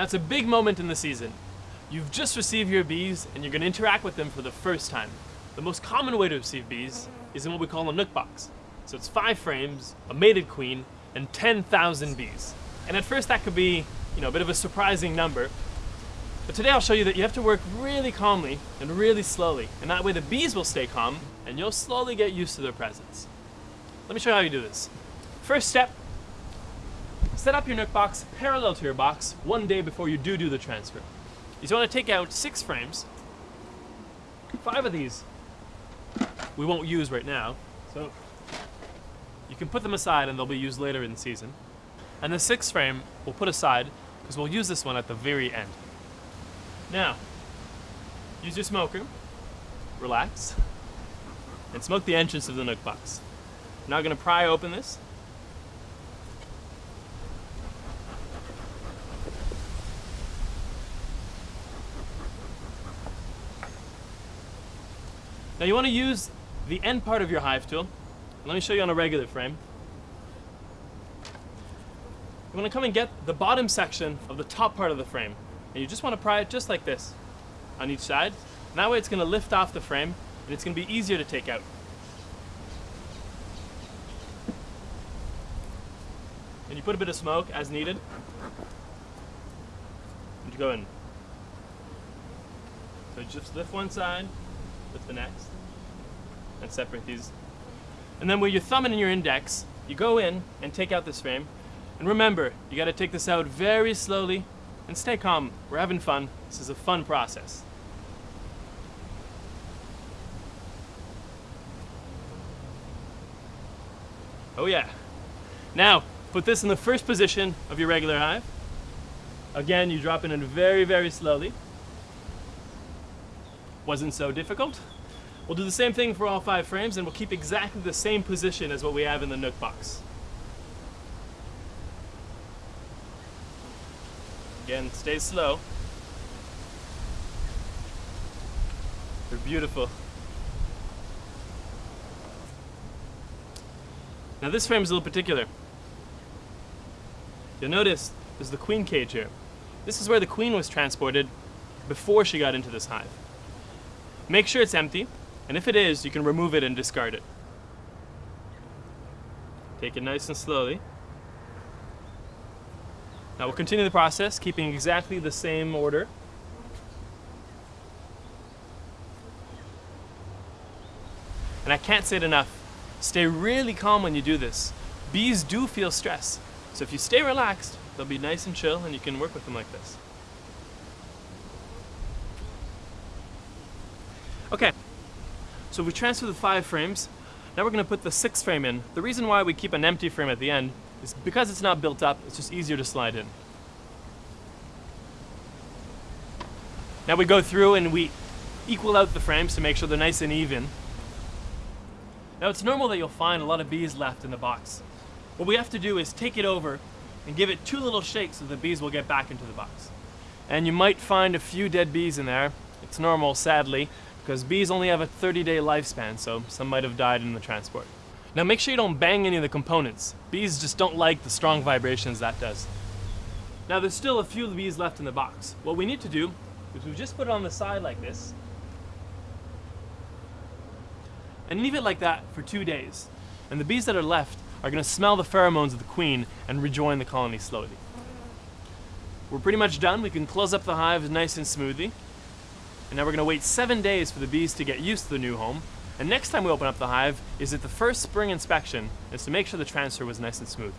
It's a big moment in the season. You've just received your bees and you're going to interact with them for the first time. The most common way to receive bees is in what we call a nuc box. So it's five frames, a mated queen, and 10,000 bees. And at first that could be, you know, a bit of a surprising number. But today I'll show you that you have to work really calmly and really slowly. And that way the bees will stay calm and you'll slowly get used to their presence. Let me show you how you do this. First step, set up your nuc box parallel to your box one day before you do do the transfer. You want to take out six frames, five of these we won't use right now, so you can put them aside and they'll be used later in the season. And the sixth frame we'll put aside because we'll use this one at the very end. Now, use your smoker, relax, and smoke the entrance of the nuc box. I'm now going to pry open this. Now you want to use the end part of your hive tool. Let me show you on a regular frame. You want to come and get the bottom section of the top part of the frame. And you just want to pry it just like this on each side. And that way it's going to lift off the frame and it's going to be easier to take out. And you put a bit of smoke as needed. And you go in. So just lift one side, lift the next, and separate these. And then with your thumb and your index, you go in and take out this frame. And remember, you gotta take this out very slowly and stay calm. We're having fun. This is a fun process. Oh yeah. Now, put this in the first position of your regular hive. Again, you drop it in very, very slowly. Wasn't so difficult. We'll do the same thing for all five frames and we'll keep exactly the same position as what we have in the Nuc box. Again, stay slow. They're beautiful. Now this frame is a little particular. You'll notice there's the queen cage here. This is where the queen was transported before she got into this hive. Make sure it's empty, and if it is, you can remove it and discard it. Take it nice and slowly. Now we'll continue the process, keeping exactly the same order. And I can't say it enough, stay really calm when you do this. Bees do feel stress, so if you stay relaxed, they'll be nice and chill and you can work with them like this. Okay, so we transfer the five frames. Now we're going to put the sixth frame in. The reason why we keep an empty frame at the end is because it's not built up, it's just easier to slide in. Now we go through and we equal out the frames to make sure they're nice and even. Now it's normal that you'll find a lot of bees left in the box. What we have to do is take it over and give it two little shakes so the bees will get back into the box. And you might find a few dead bees in there. It's normal, sadly, because bees only have a 30 day lifespan, so some might have died in the transport. Now make sure you don't bang any of the components. Bees just don't like the strong vibrations that does. Now there's still a few bees left in the box. What we need to do is we just put it on the side like this and leave it like that for two days. And the bees that are left are going to smell the pheromones of the queen and rejoin the colony slowly. We're pretty much done. We can close up the hive nice and smoothly. And now we're going to wait seven days for the bees to get used to the new home. And next time we open up the hive is at the first spring inspection is to make sure the transfer was nice and smooth.